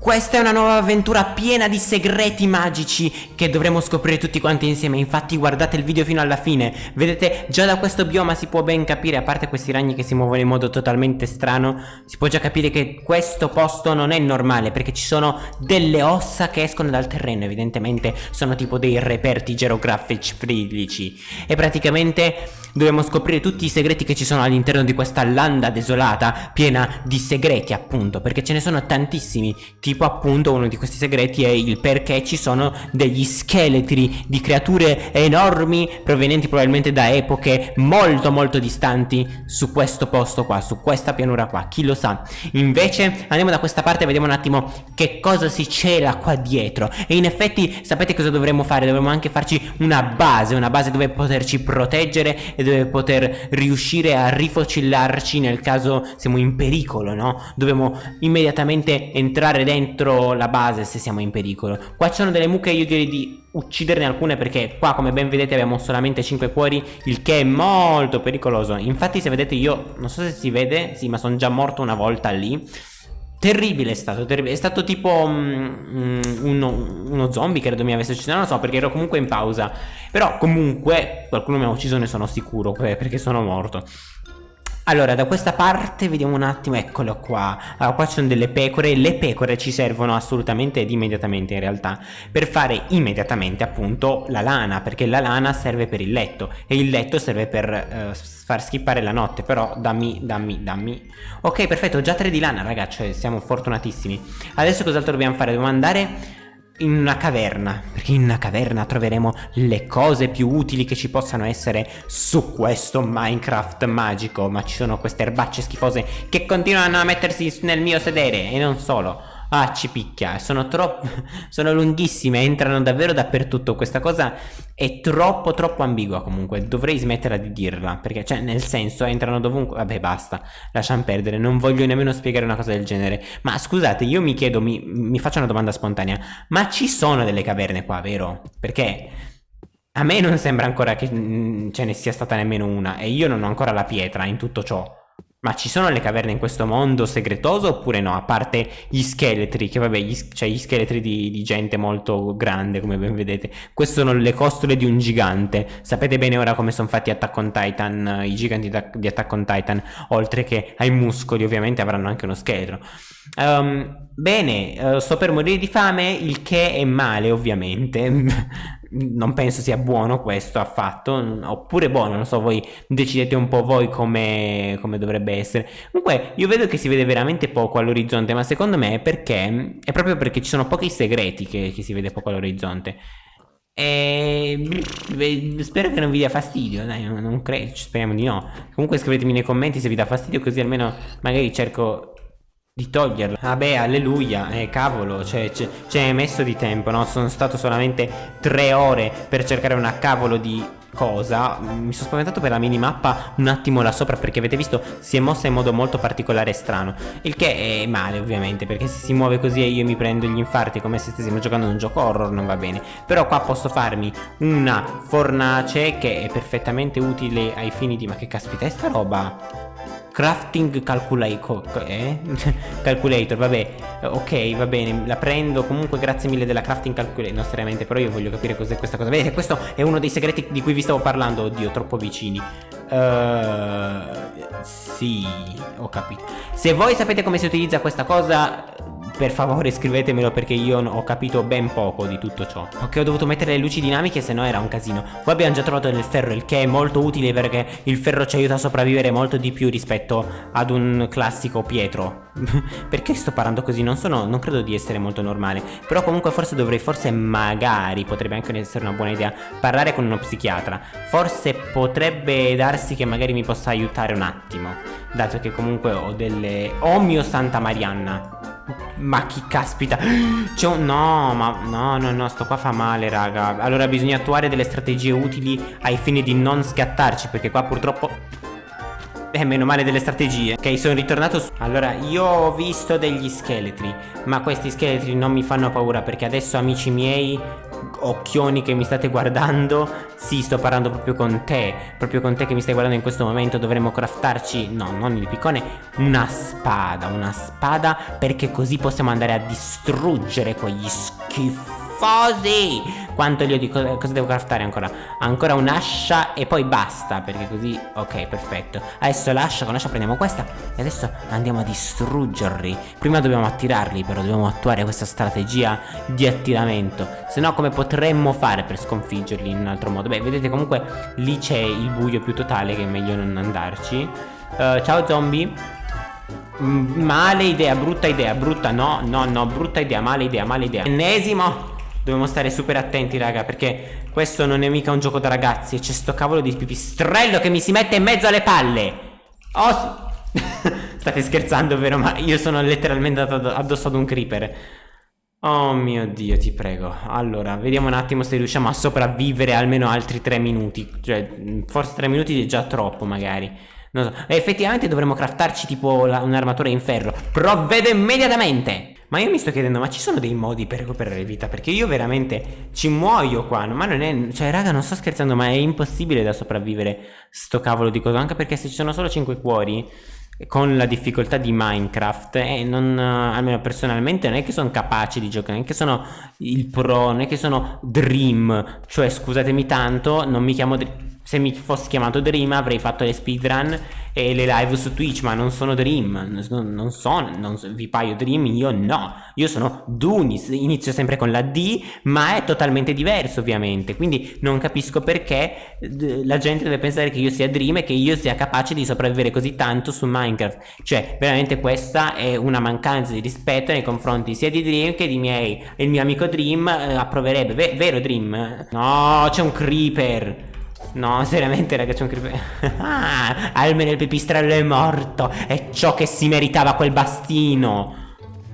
Questa è una nuova avventura piena di segreti magici che dovremo scoprire tutti quanti insieme. Infatti guardate il video fino alla fine. Vedete già da questo bioma si può ben capire A parte questi ragni che si muovono in modo totalmente strano Si può già capire che questo posto non è normale Perché ci sono delle ossa che escono dal terreno. Evidentemente sono tipo dei reperti geografici fridici E praticamente dobbiamo scoprire tutti i segreti che ci sono all'interno di questa landa desolata Piena di segreti appunto Perché ce ne sono tantissimi Tipo appunto uno di questi segreti è il perché ci sono degli scheletri di creature enormi provenienti probabilmente da epoche molto molto distanti su questo posto qua, su questa pianura qua, chi lo sa. Invece andiamo da questa parte e vediamo un attimo che cosa si cela qua dietro. E in effetti sapete cosa dovremmo fare? Dovremmo anche farci una base, una base dove poterci proteggere e dove poter riuscire a rifocillarci nel caso siamo in pericolo, no? Dobbiamo immediatamente entrare dentro la base se siamo in pericolo. Qua ci sono delle mucche io direi di ucciderne alcune perché qua come ben vedete abbiamo solamente 5 cuori Il che è molto pericoloso. Infatti se vedete io non so se si vede Sì ma sono già morto una volta lì Terribile è stato, terribile. è stato tipo um, uno, uno, zombie credo mi avesse ucciso, non lo so perché ero comunque in pausa Però comunque qualcuno mi ha ucciso ne sono sicuro perché sono morto allora, da questa parte vediamo un attimo, eccolo qua. Allora, qua ci sono delle pecore. Le pecore ci servono assolutamente ed immediatamente in realtà per fare immediatamente appunto la lana, perché la lana serve per il letto e il letto serve per eh, far skippare la notte. Però dammi, dammi, dammi. Ok, perfetto, già tre di lana, ragazzi, siamo fortunatissimi. Adesso cos'altro dobbiamo fare? Dobbiamo andare in una caverna, perché in una caverna troveremo le cose più utili che ci possano essere su questo Minecraft magico, ma ci sono queste erbacce schifose che continuano a mettersi nel mio sedere e non solo. Ah, ci picchia, sono troppo... sono lunghissime, entrano davvero dappertutto. Questa cosa è troppo, troppo ambigua comunque. Dovrei smetterla di dirla, perché, cioè, nel senso, entrano dovunque... Vabbè, basta, lasciamo perdere. Non voglio nemmeno spiegare una cosa del genere. Ma scusate, io mi chiedo, mi, mi faccio una domanda spontanea. Ma ci sono delle caverne qua, vero? Perché... A me non sembra ancora che mm, ce ne sia stata nemmeno una e io non ho ancora la pietra in tutto ciò. Ma ci sono le caverne in questo mondo segretoso oppure no? A parte gli scheletri, che vabbè, gli, cioè gli scheletri di, di, gente molto grande, come ben vedete. Queste sono le costole di un gigante. Sapete bene ora come sono fatti Attack on Titan, i giganti di Attack on Titan, oltre che ai muscoli, ovviamente avranno anche uno scheletro. Um, bene, uh, sto per morire di fame, il che è male, ovviamente. non penso sia buono questo affatto, oppure buono, non so, voi decidete un po' voi come, come dovrebbe essere. Comunque io vedo che si vede veramente poco all'orizzonte, ma secondo me è perché, è proprio perché ci sono pochi segreti che, che si vede poco all'orizzonte. E spero che non vi dia fastidio, dai, non, credo, speriamo di no. Comunque scrivetemi nei commenti se vi dà fastidio, così almeno magari cerco di toglierla. Vabbè alleluia Eh cavolo Cioè ci hai messo di tempo no? Sono stato solamente tre ore Per cercare una cavolo di cosa. Mi sono spaventato per la minimappa Un attimo là sopra Perché avete visto Si è mossa in modo molto particolare e strano. Il che è male ovviamente Perché se si muove così e io mi prendo gli infarti Come se stessimo giocando un gioco horror Non va bene. Però qua posso farmi una fornace Che è perfettamente utile ai fini di Ma che caspita è sta roba Crafting calculator, eh? calculator, vabbè, ok, va bene, la prendo, comunque grazie mille della crafting calculator, no seriamente, però io voglio capire cos'è questa cosa, vedete, questo è uno dei segreti di cui vi stavo parlando, oddio, troppo vicini, uh, sì, ho capito, se voi sapete come si utilizza questa cosa, per favore scrivetemelo perché io ho capito ben poco di tutto ciò. Ok ho dovuto mettere le luci dinamiche se no era un casino. Qua abbiamo già trovato del ferro il che è molto utile perché il ferro ci aiuta a sopravvivere molto di più rispetto ad un classico pietro. Perché sto parlando così? Non sono, non credo di essere molto normale. Però comunque forse dovrei, forse magari potrebbe anche essere una buona idea Parlare con uno psichiatra. Forse potrebbe darsi che magari mi possa aiutare un attimo Dato che comunque ho delle... Oh mio Santa Marianna ma chi caspita? C'è un... No, ma... No, no, no, sto qua fa male, raga. Allora bisogna attuare delle strategie utili ai fini di non scattarci Perché qua purtroppo... Eh, meno male delle strategie. Ok, sono ritornato su... Allora, io ho visto degli scheletri Ma questi scheletri non mi fanno paura Perché adesso, amici miei occhioni che mi state guardando. Sì, sto parlando proprio con te Proprio con te che mi stai guardando in questo momento. Dovremmo craftarci, no, non il piccone Una spada, una spada Perché così possiamo andare a distruggere quegli schifosi quanto li ho di cosa, cosa devo craftare ancora? Ancora un'ascia e poi basta Perché così, ok, perfetto. Adesso l'ascia, con l'ascia prendiamo questa E adesso andiamo a distruggerli. Prima dobbiamo attirarli però Dobbiamo attuare questa strategia di attiramento. Se no come potremmo fare per sconfiggerli in un altro modo? Beh, vedete comunque lì c'è il buio più totale Che è meglio non andarci. Uh, Ciao zombie. Mm, Male idea, brutta idea, brutta, no, no, no, brutta idea, male idea, male idea. Ennesimo Dobbiamo stare super attenti raga perché questo non è mica un gioco da ragazzi. E c'è sto cavolo di pipistrello che mi si mette in mezzo alle palle. Oh State scherzando vero? Ma io sono letteralmente addosso ad un creeper. Oh mio dio ti prego. Allora vediamo un attimo se riusciamo a sopravvivere almeno altri 3 minuti. Cioè forse 3 minuti è già troppo magari. Non so. Effettivamente dovremmo craftarci tipo un'armatura in ferro. Provvedo immediatamente ma io mi sto chiedendo, ma ci sono dei modi per recuperare vita? Perché io veramente ci muoio qua, ma non è... Cioè, raga, non sto scherzando, ma è impossibile da sopravvivere sto cavolo di cosa. Anche perché se ci sono solo 5 cuori, con la difficoltà di Minecraft, eh, non, almeno personalmente, non è che sono capace di giocare, non è che sono il pro, non è che sono Dream. Cioè, scusatemi tanto, non mi chiamo Dream se mi fossi chiamato Dream avrei fatto le speedrun e le live su Twitch, ma non sono Dream, non, non sono, non, vi paio Dream, io no, io sono Dunis, inizio sempre con la D, ma è totalmente diverso ovviamente, quindi non capisco perché la gente deve pensare che io sia Dream e che io sia capace di sopravvivere così tanto su Minecraft, cioè veramente questa è una mancanza di rispetto nei confronti sia di Dream che di miei, il mio amico Dream eh, approverebbe, v vero Dream? No, c'è un creeper! No, seriamente raga c'è un creeper Ah, almeno il pipistrello è morto. È ciò che si meritava quel bastino.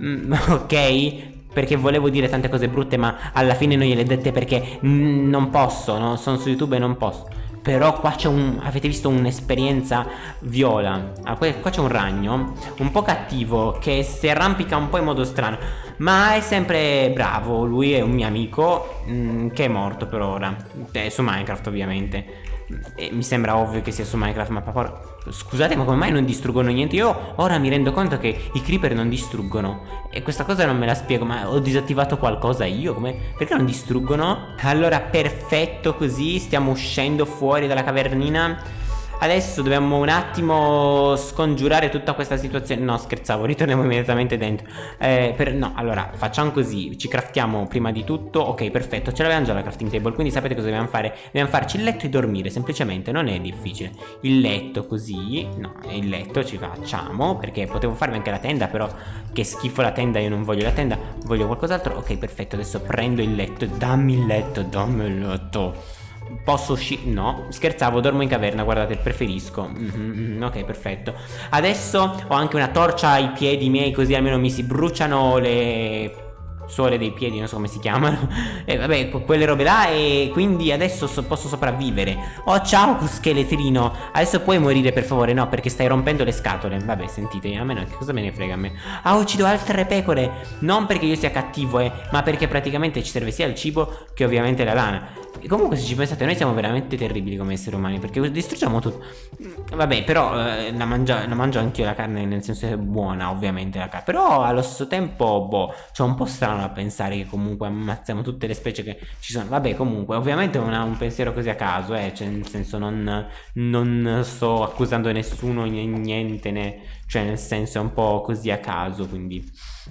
Mm, Ok? Perché volevo dire tante cose brutte ma alla fine non gliele dette perché non posso, no? sono su YouTube e non posso però qua c'è un... avete visto un'esperienza viola. Ah, Qua c'è un ragno Un po' cattivo Che si arrampica un po' in modo strano. Ma è sempre bravo Lui è un mio amico mh, mm, Che è morto per ora. È su Minecraft ovviamente e mi sembra ovvio che sia su Minecraft ma papà Scusate ma come mai non distruggono niente? Io ora mi rendo conto che i creeper non distruggono. E questa cosa non me la spiego Ma ho disattivato qualcosa io? Come... Perché non distruggono? Allora perfetto così Stiamo uscendo fuori dalla cavernina Adesso dobbiamo un attimo scongiurare tutta questa situazione. No scherzavo, ritorniamo immediatamente dentro. Eh, per, No, allora facciamo così Ci craftiamo prima di tutto. Ok, perfetto, ce l'abbiamo già la crafting table Quindi sapete cosa dobbiamo fare? Dobbiamo farci il letto e dormire Semplicemente, non è difficile. Il letto così No, il letto ci facciamo Perché potevo farmi anche la tenda Però che schifo la tenda, io non voglio la tenda. Voglio qualcos'altro? Ok, perfetto, adesso prendo il letto Dammi il letto, dammi il letto Posso uscire? No, scherzavo, dormo in caverna, guardate, preferisco. Mm -hmm, Ok, perfetto. Adesso ho anche una torcia ai piedi miei Così almeno mi si bruciano le suole dei piedi, non so come si chiamano. E vabbè, quelle robe là E quindi adesso so posso sopravvivere. Oh, ciao, scheletrino Adesso puoi morire, per favore? No, perché stai rompendo le scatole. Vabbè, sentite, a me no, che cosa me ne frega a me? Ah, uccido altre pecore. Non perché io sia cattivo, eh Ma perché praticamente ci serve sia il cibo Che ovviamente la lana e comunque se ci pensate noi siamo veramente terribili come esseri umani Perché distruggiamo tutto. Vabbè però eh, la, mangio, la mangio anch'io la carne Nel senso è buona ovviamente la carne Però allo stesso tempo boh C'è un po' strano a pensare che comunque ammazziamo tutte le specie che ci sono. Vabbè comunque ovviamente ha un pensiero così a caso eh Cioè nel senso non, non sto accusando nessuno niente né Cioè nel senso è un po' così a caso quindi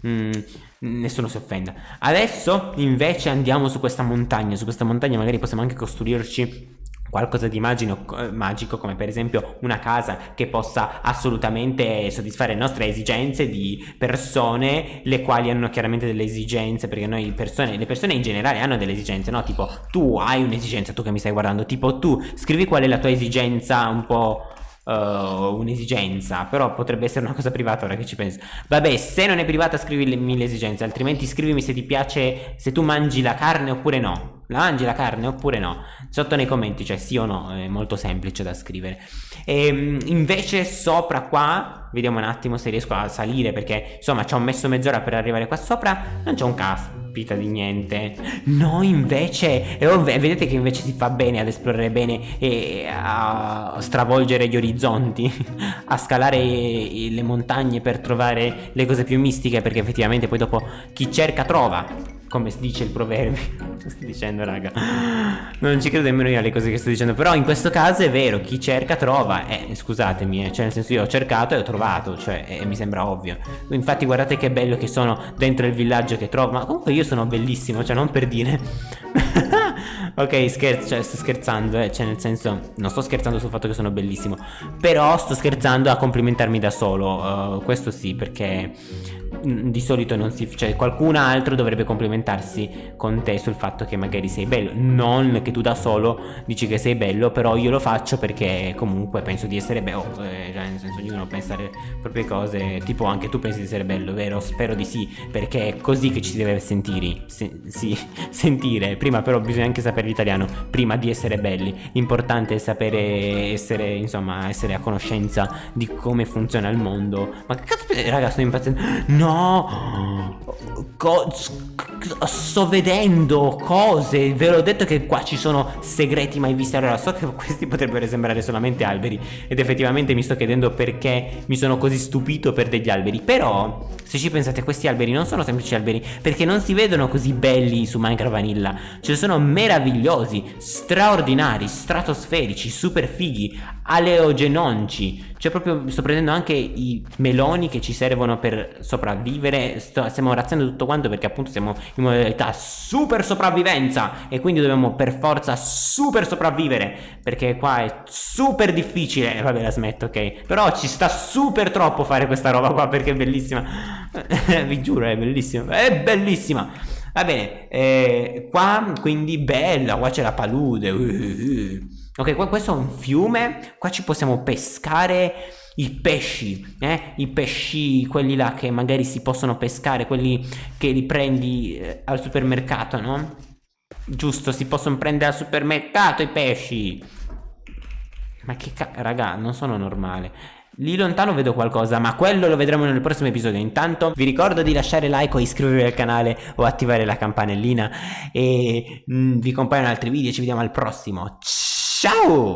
mm, nessuno si offenda. Adesso invece andiamo su questa montagna. Su questa montagna magari possiamo anche costruirci qualcosa di eh, magico come per esempio una casa che possa assolutamente soddisfare le nostre esigenze di persone le quali hanno chiaramente delle esigenze perché noi persone, le persone in generale hanno delle esigenze no? Tipo tu hai un'esigenza tu che mi stai guardando tipo tu scrivi qual è la tua esigenza un po' uh, un'esigenza Però potrebbe essere una cosa privata ora che ci penso. Vabbè se non è privata scrivimi le esigenze Altrimenti scrivimi se ti piace Se tu mangi la carne oppure no. La mangi la carne oppure no. Sotto nei commenti cioè sì o no È molto semplice da scrivere. E, ehm, Invece sopra qua Vediamo un attimo se riesco a salire Perché insomma ci ho messo mezz'ora per arrivare qua sopra Non c'è un cazzo stupita di niente. No, invece, e vedete che invece si fa bene ad esplorare bene e a stravolgere gli orizzonti, a scalare le montagne per trovare le cose più mistiche, perché effettivamente poi dopo chi cerca trova come dice il proverbio. Sto dicendo raga. Non ci credo nemmeno io alle cose che sto dicendo però in questo caso è vero chi cerca trova. Eh scusatemi eh, cioè nel senso io ho cercato e ho trovato cioè eh, mi sembra ovvio. Infatti guardate che bello che sono dentro il villaggio che trovo. Ma comunque io sono bellissimo cioè non per dire. Ok scherzo cioè sto scherzando eh, cioè nel senso non sto scherzando sul fatto che sono bellissimo però sto scherzando a complimentarmi da solo uh, questo sì perché di solito non si cioè qualcun altro dovrebbe complimentarsi con te sul fatto che magari sei bello. Non che tu da solo dici che sei bello però io lo faccio perché comunque penso di essere bello eh, cioè nel senso ognuno pensa le proprie cose tipo anche tu pensi di essere bello vero? Spero di sì perché è così che ci si deve sentire se, sì, sentire. Prima però bisogna anche sapere l'italiano prima di essere belli. L'importante è sapere essere insomma essere a conoscenza di come funziona il mondo. Ma che cazzo raga sto impazzendo. No Co sto vedendo cose. Ve l'ho detto che qua ci sono segreti mai visti. Allora, so che questi potrebbero sembrare solamente alberi. Ed effettivamente mi sto chiedendo perché mi sono così stupito per degli alberi. Però, se ci pensate, questi alberi non sono semplici alberi. Perché non si vedono così belli su Minecraft Vanilla. Cioè, sono meravigliosi, straordinari, stratosferici, super fighi, aleogenonci. Cioè, proprio sto prendendo anche i meloni che ci servono per sopravvivere. Sto, stiamo razziando tutto quanto perché appunto siamo in modalità super sopravvivenza e quindi dobbiamo per forza super sopravvivere perché qua è super difficile. Vabbè la smetto ok. Però ci sta super troppo fare questa roba qua perché è bellissima. Vi giuro è bellissima è bellissima. Va bene eh, qua quindi bella qua c'è la palude. Uh, uh. ok qua questo è un fiume qua ci possiamo pescare i pesci, eh? i pesci, quelli là che magari si possono pescare, quelli che li prendi eh, al supermercato, no? Giusto, si possono prendere al supermercato i pesci. Ma che cazzo, raga, non sono normale. Lì lontano vedo qualcosa, ma quello lo vedremo nel prossimo episodio. Intanto vi ricordo di lasciare like o iscrivervi al canale o attivare la campanellina e mh, mm, vi compaiono altri video. Ci vediamo al prossimo. Ciao!